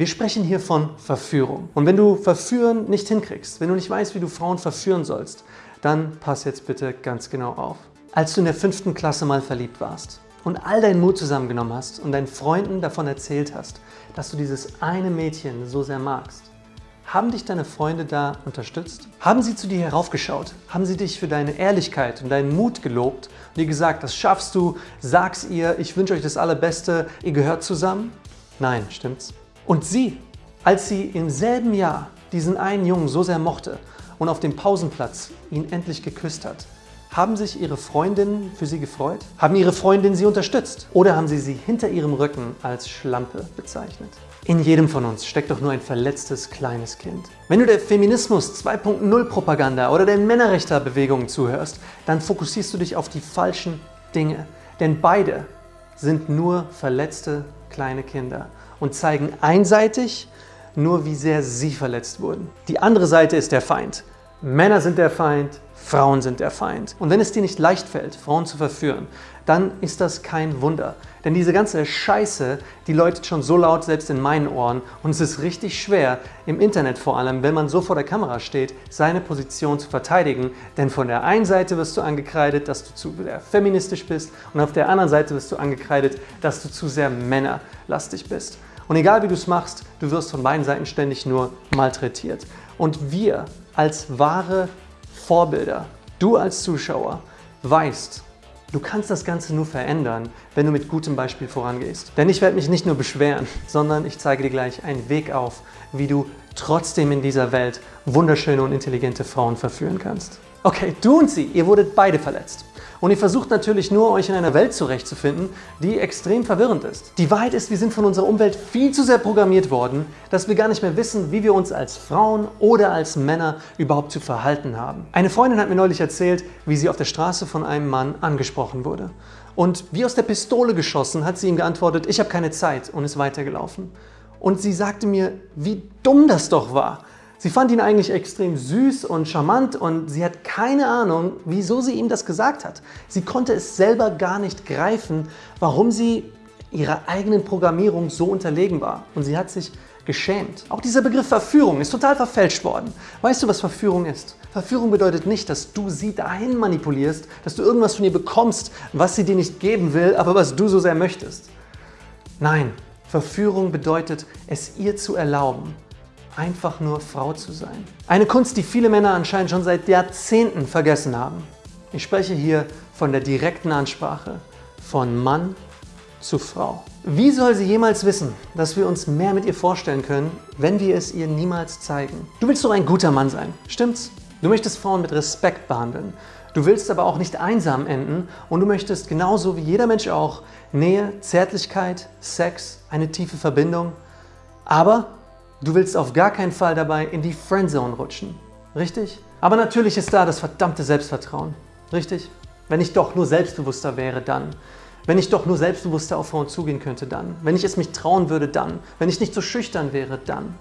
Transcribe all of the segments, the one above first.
Wir sprechen hier von Verführung. Und wenn du Verführen nicht hinkriegst, wenn du nicht weißt, wie du Frauen verführen sollst, dann pass jetzt bitte ganz genau auf. Als du in der fünften Klasse mal verliebt warst und all deinen Mut zusammengenommen hast und deinen Freunden davon erzählt hast, dass du dieses eine Mädchen so sehr magst, haben dich deine Freunde da unterstützt? Haben sie zu dir heraufgeschaut? Haben sie dich für deine Ehrlichkeit und deinen Mut gelobt und dir gesagt, das schaffst du, sag's ihr, ich wünsche euch das Allerbeste, ihr gehört zusammen? Nein, stimmt's? Und sie, als sie im selben Jahr diesen einen Jungen so sehr mochte und auf dem Pausenplatz ihn endlich geküsst hat, haben sich ihre Freundinnen für sie gefreut? Haben ihre Freundinnen sie unterstützt? Oder haben sie sie hinter ihrem Rücken als Schlampe bezeichnet? In jedem von uns steckt doch nur ein verletztes kleines Kind. Wenn du der Feminismus 2.0 Propaganda oder der Männerrechterbewegung zuhörst, dann fokussierst du dich auf die falschen Dinge. Denn beide sind nur verletzte kleine Kinder und zeigen einseitig nur, wie sehr sie verletzt wurden. Die andere Seite ist der Feind. Männer sind der Feind, Frauen sind der Feind. Und wenn es dir nicht leicht fällt, Frauen zu verführen, dann ist das kein Wunder. Denn diese ganze Scheiße, die läutet schon so laut selbst in meinen Ohren und es ist richtig schwer, im Internet vor allem, wenn man so vor der Kamera steht, seine Position zu verteidigen. Denn von der einen Seite wirst du angekreidet, dass du zu sehr feministisch bist und auf der anderen Seite wirst du angekreidet, dass du zu sehr männerlastig bist. Und egal wie du es machst, du wirst von beiden Seiten ständig nur malträtiert. Und wir als wahre Vorbilder, du als Zuschauer, weißt, du kannst das Ganze nur verändern, wenn du mit gutem Beispiel vorangehst. Denn ich werde mich nicht nur beschweren, sondern ich zeige dir gleich einen Weg auf, wie du trotzdem in dieser Welt wunderschöne und intelligente Frauen verführen kannst. Okay, du und sie, ihr wurdet beide verletzt. Und ihr versucht natürlich nur, euch in einer Welt zurechtzufinden, die extrem verwirrend ist. Die Wahrheit ist, wir sind von unserer Umwelt viel zu sehr programmiert worden, dass wir gar nicht mehr wissen, wie wir uns als Frauen oder als Männer überhaupt zu verhalten haben. Eine Freundin hat mir neulich erzählt, wie sie auf der Straße von einem Mann angesprochen wurde. Und wie aus der Pistole geschossen hat sie ihm geantwortet, ich habe keine Zeit und ist weitergelaufen. Und sie sagte mir, wie dumm das doch war. Sie fand ihn eigentlich extrem süß und charmant und sie hat keine Ahnung, wieso sie ihm das gesagt hat. Sie konnte es selber gar nicht greifen, warum sie ihrer eigenen Programmierung so unterlegen war. Und sie hat sich geschämt. Auch dieser Begriff Verführung ist total verfälscht worden. Weißt du, was Verführung ist? Verführung bedeutet nicht, dass du sie dahin manipulierst, dass du irgendwas von ihr bekommst, was sie dir nicht geben will, aber was du so sehr möchtest. Nein, Verführung bedeutet, es ihr zu erlauben, einfach nur Frau zu sein. Eine Kunst, die viele Männer anscheinend schon seit Jahrzehnten vergessen haben. Ich spreche hier von der direkten Ansprache von Mann zu Frau. Wie soll sie jemals wissen, dass wir uns mehr mit ihr vorstellen können, wenn wir es ihr niemals zeigen? Du willst doch ein guter Mann sein, stimmt's? Du möchtest Frauen mit Respekt behandeln. Du willst aber auch nicht einsam enden und du möchtest genauso wie jeder Mensch auch Nähe, Zärtlichkeit, Sex, eine tiefe Verbindung. Aber Du willst auf gar keinen Fall dabei in die Friendzone rutschen. Richtig? Aber natürlich ist da das verdammte Selbstvertrauen. Richtig? Wenn ich doch nur selbstbewusster wäre, dann. Wenn ich doch nur selbstbewusster auf Frauen zugehen könnte, dann. Wenn ich es mich trauen würde, dann. Wenn ich nicht so schüchtern wäre, dann.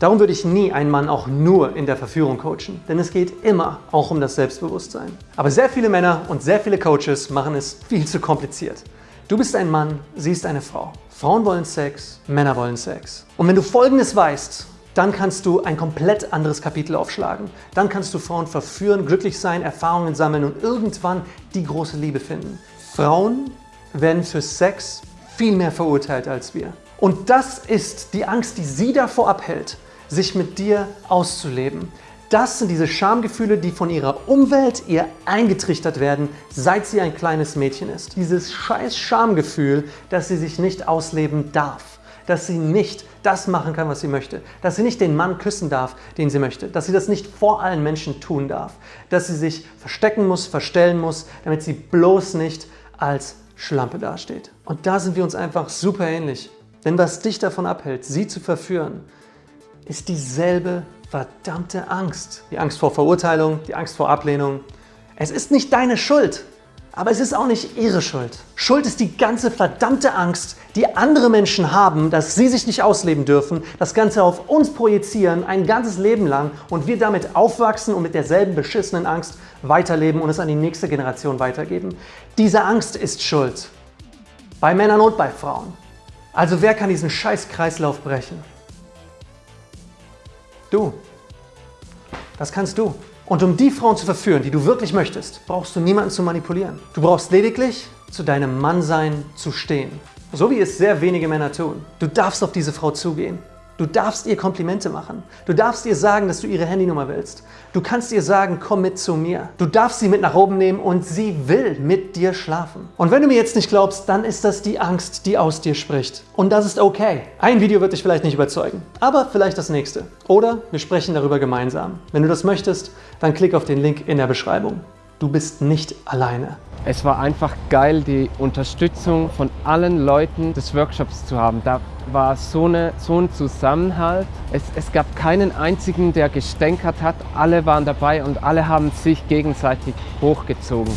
Darum würde ich nie einen Mann auch nur in der Verführung coachen, denn es geht immer auch um das Selbstbewusstsein. Aber sehr viele Männer und sehr viele Coaches machen es viel zu kompliziert. Du bist ein Mann, sie ist eine Frau. Frauen wollen Sex, Männer wollen Sex. Und wenn du Folgendes weißt, dann kannst du ein komplett anderes Kapitel aufschlagen. Dann kannst du Frauen verführen, glücklich sein, Erfahrungen sammeln und irgendwann die große Liebe finden. Frauen werden für Sex viel mehr verurteilt als wir. Und das ist die Angst, die sie davor abhält, sich mit dir auszuleben. Das sind diese Schamgefühle, die von ihrer Umwelt ihr eingetrichtert werden, seit sie ein kleines Mädchen ist. Dieses scheiß Schamgefühl, dass sie sich nicht ausleben darf, dass sie nicht das machen kann, was sie möchte, dass sie nicht den Mann küssen darf, den sie möchte, dass sie das nicht vor allen Menschen tun darf, dass sie sich verstecken muss, verstellen muss, damit sie bloß nicht als Schlampe dasteht. Und da sind wir uns einfach super ähnlich. Denn was dich davon abhält, sie zu verführen, ist dieselbe verdammte Angst. Die Angst vor Verurteilung, die Angst vor Ablehnung. Es ist nicht deine Schuld, aber es ist auch nicht ihre Schuld. Schuld ist die ganze verdammte Angst, die andere Menschen haben, dass sie sich nicht ausleben dürfen, das Ganze auf uns projizieren, ein ganzes Leben lang und wir damit aufwachsen und mit derselben beschissenen Angst weiterleben und es an die nächste Generation weitergeben. Diese Angst ist Schuld. Bei Männern und bei Frauen. Also wer kann diesen scheiß Kreislauf brechen? Du. Das kannst du. Und um die Frauen zu verführen, die du wirklich möchtest, brauchst du niemanden zu manipulieren. Du brauchst lediglich zu deinem Mannsein zu stehen. So wie es sehr wenige Männer tun. Du darfst auf diese Frau zugehen. Du darfst ihr Komplimente machen. Du darfst ihr sagen, dass du ihre Handynummer willst. Du kannst ihr sagen, komm mit zu mir. Du darfst sie mit nach oben nehmen und sie will mit dir schlafen. Und wenn du mir jetzt nicht glaubst, dann ist das die Angst, die aus dir spricht. Und das ist okay. Ein Video wird dich vielleicht nicht überzeugen, aber vielleicht das nächste. Oder wir sprechen darüber gemeinsam. Wenn du das möchtest, dann klick auf den Link in der Beschreibung. Du bist nicht alleine. Es war einfach geil, die Unterstützung von allen Leuten des Workshops zu haben. Da war so, eine, so ein Zusammenhalt. Es, es gab keinen einzigen, der gestänkert hat. Alle waren dabei und alle haben sich gegenseitig hochgezogen.